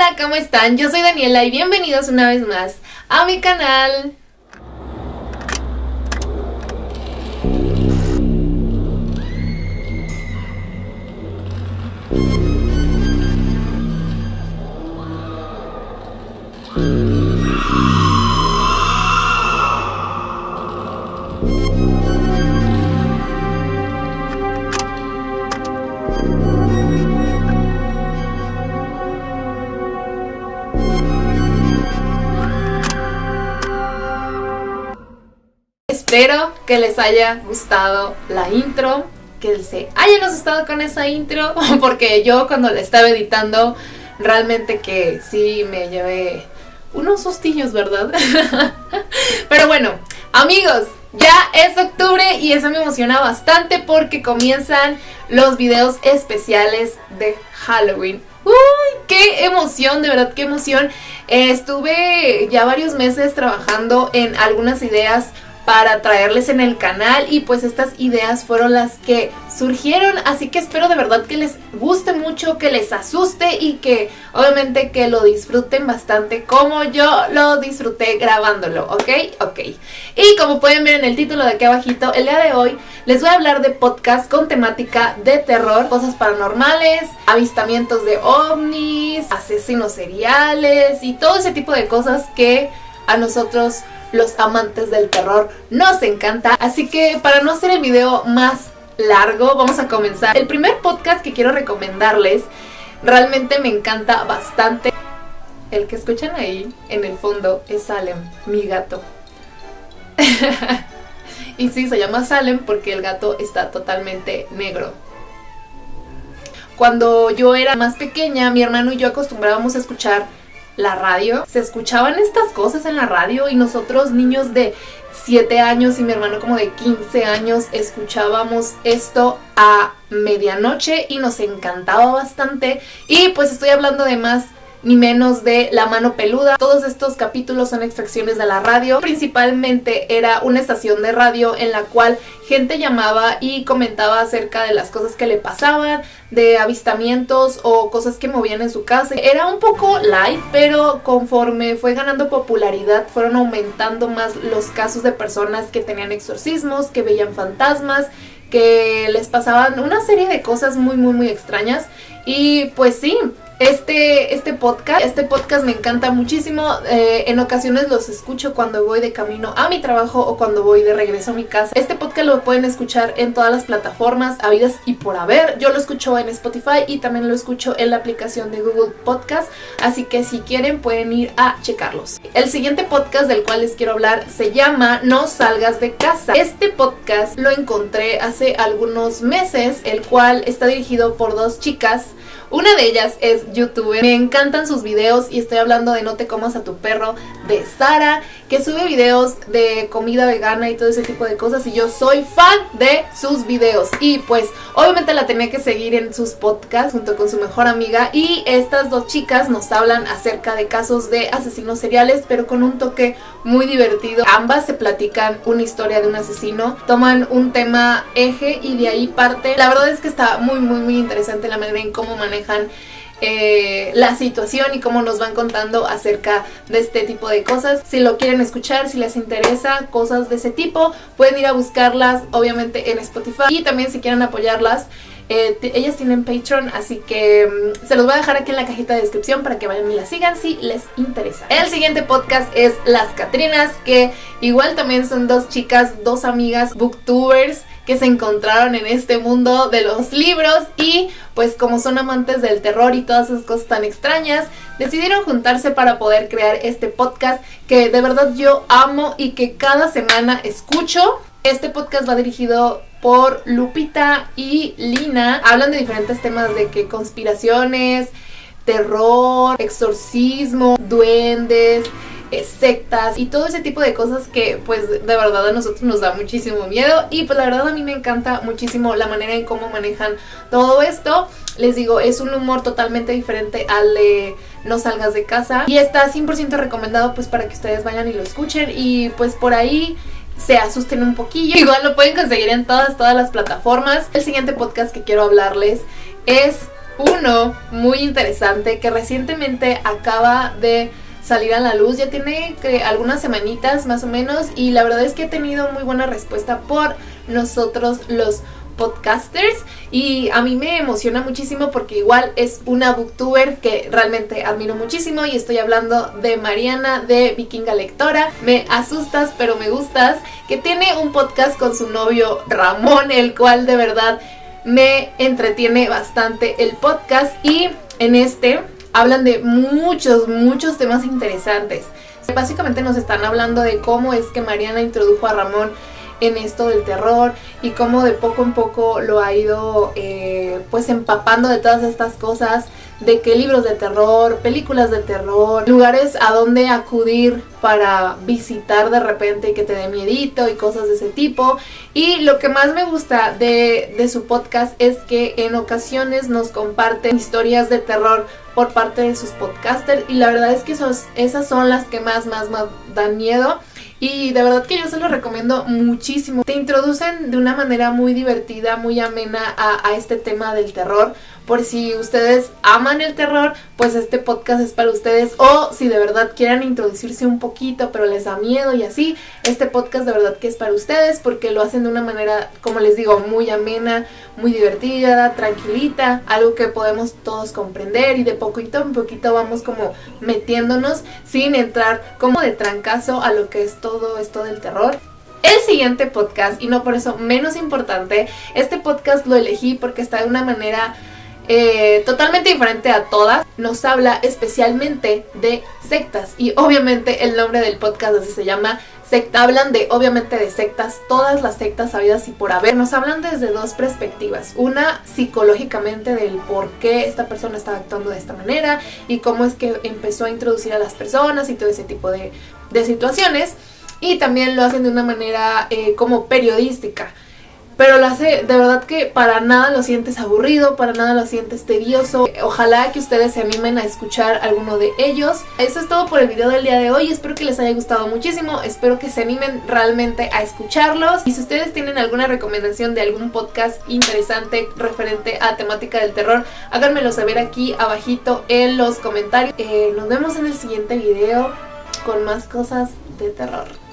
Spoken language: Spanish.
Hola, ¿cómo están? Yo soy Daniela y bienvenidos una vez más a mi canal. Espero que les haya gustado la intro, que se hayan asustado con esa intro, porque yo cuando la estaba editando, realmente que sí me llevé unos sustillos, ¿verdad? Pero bueno, amigos, ya es octubre y eso me emociona bastante porque comienzan los videos especiales de Halloween. ¡Uy! ¡Qué emoción! De verdad, qué emoción. Estuve ya varios meses trabajando en algunas ideas para traerles en el canal y pues estas ideas fueron las que surgieron así que espero de verdad que les guste mucho, que les asuste y que obviamente que lo disfruten bastante como yo lo disfruté grabándolo, ¿ok? Ok. Y como pueden ver en el título de aquí abajito, el día de hoy les voy a hablar de podcast con temática de terror, cosas paranormales, avistamientos de ovnis, asesinos seriales y todo ese tipo de cosas que a nosotros los amantes del terror nos encanta. Así que para no hacer el video más largo, vamos a comenzar. El primer podcast que quiero recomendarles realmente me encanta bastante. El que escuchan ahí en el fondo es Salem, mi gato. y sí, se llama Salem porque el gato está totalmente negro. Cuando yo era más pequeña, mi hermano y yo acostumbrábamos a escuchar la radio. Se escuchaban estas cosas en la radio y nosotros niños de 7 años y mi hermano como de 15 años escuchábamos esto a medianoche y nos encantaba bastante. Y pues estoy hablando de más ni menos de La Mano Peluda. Todos estos capítulos son extracciones de la radio. Principalmente era una estación de radio en la cual gente llamaba y comentaba acerca de las cosas que le pasaban, de avistamientos o cosas que movían en su casa. Era un poco light, pero conforme fue ganando popularidad fueron aumentando más los casos de personas que tenían exorcismos, que veían fantasmas, que les pasaban una serie de cosas muy muy muy extrañas y pues sí, este, este podcast. Este podcast me encanta muchísimo. Eh, en ocasiones los escucho cuando voy de camino a mi trabajo o cuando voy de regreso a mi casa. Este podcast lo pueden escuchar en todas las plataformas habidas y por haber. Yo lo escucho en Spotify y también lo escucho en la aplicación de Google Podcast. Así que si quieren pueden ir a checarlos. El siguiente podcast del cual les quiero hablar se llama No salgas de casa. Este podcast lo encontré hace algunos meses, el cual está dirigido por dos chicas una de ellas es youtuber. Me encantan sus videos y estoy hablando de No te comas a tu perro de Sara, que sube videos de comida vegana y todo ese tipo de cosas y yo soy fan de sus videos. Y pues obviamente la tenía que seguir en sus podcasts junto con su mejor amiga y estas dos chicas nos hablan acerca de casos de asesinos seriales pero con un toque muy divertido. Ambas se platican una historia de un asesino, toman un tema eje y de ahí parte. La verdad es que está muy muy muy interesante la manera en cómo manejan eh, la situación y cómo nos van contando acerca de este tipo de cosas. Si lo quieren escuchar, si les interesa cosas de ese tipo, pueden ir a buscarlas obviamente en Spotify y también si quieren apoyarlas. Eh, ellas tienen Patreon, así que mm, se los voy a dejar aquí en la cajita de descripción para que vayan y las sigan si les interesa. El siguiente podcast es Las Catrinas, que igual también son dos chicas, dos amigas booktubers que se encontraron en este mundo de los libros y pues como son amantes del terror y todas esas cosas tan extrañas, decidieron juntarse para poder crear este podcast que de verdad yo amo y que cada semana escucho. Este podcast va dirigido por Lupita y Lina. Hablan de diferentes temas de que conspiraciones, terror, exorcismo, duendes, sectas y todo ese tipo de cosas que pues de verdad a nosotros nos da muchísimo miedo y pues la verdad a mí me encanta muchísimo la manera en cómo manejan todo esto. Les digo, es un humor totalmente diferente al de No salgas de casa y está 100% recomendado pues para que ustedes vayan y lo escuchen y pues por ahí se asusten un poquillo. Igual lo pueden conseguir en todas, todas las plataformas. El siguiente podcast que quiero hablarles es Uno muy interesante que recientemente acaba de salir a la luz. Ya tiene que, algunas semanitas más o menos y la verdad es que he tenido muy buena respuesta por nosotros los podcasters y a mí me emociona muchísimo porque igual es una booktuber que realmente admiro muchísimo y estoy hablando de Mariana de Vikinga Lectora. Me asustas pero me gustas que tiene un podcast con su novio Ramón el cual de verdad me entretiene bastante el podcast y en este hablan de muchos, muchos temas interesantes. Básicamente nos están hablando de cómo es que Mariana introdujo a Ramón en esto del terror y cómo de poco en poco lo ha ido eh, pues empapando de todas estas cosas de qué libros de terror, películas de terror, lugares a donde acudir para visitar de repente y que te dé miedito y cosas de ese tipo. Y lo que más me gusta de, de su podcast es que en ocasiones nos comparten historias de terror por parte de sus podcasters y la verdad es que esas son las que más, más, más dan miedo. Y de verdad que yo se lo recomiendo muchísimo. Te introducen de una manera muy divertida, muy amena a, a este tema del terror. Por si ustedes aman el terror, pues este podcast es para ustedes. O si de verdad quieren introducirse un poquito, pero les da miedo y así, este podcast de verdad que es para ustedes porque lo hacen de una manera, como les digo, muy amena, muy divertida, tranquilita, algo que podemos todos comprender y de poquito en poquito vamos como metiéndonos sin entrar como de trancazo a lo que es todo esto del terror. El siguiente podcast, y no por eso menos importante, este podcast lo elegí porque está de una manera eh, totalmente diferente a todas, nos habla especialmente de sectas. Y obviamente el nombre del podcast así se llama secta, hablan de obviamente de sectas, todas las sectas habidas y por haber, nos hablan desde dos perspectivas, una psicológicamente del por qué esta persona está actuando de esta manera y cómo es que empezó a introducir a las personas y todo ese tipo de, de situaciones. Y también lo hacen de una manera eh, como periodística pero lo hace de verdad que para nada lo sientes aburrido, para nada lo sientes tedioso. Ojalá que ustedes se animen a escuchar alguno de ellos. Eso es todo por el video del día de hoy, espero que les haya gustado muchísimo, espero que se animen realmente a escucharlos. Y si ustedes tienen alguna recomendación de algún podcast interesante referente a temática del terror, háganmelo saber aquí abajito en los comentarios. Eh, nos vemos en el siguiente video con más cosas de terror.